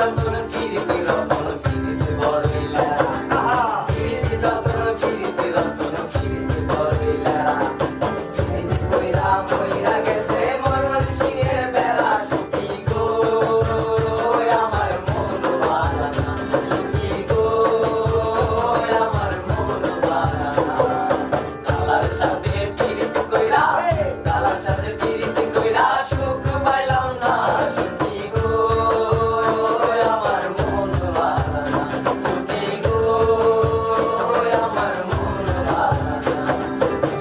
cantando en el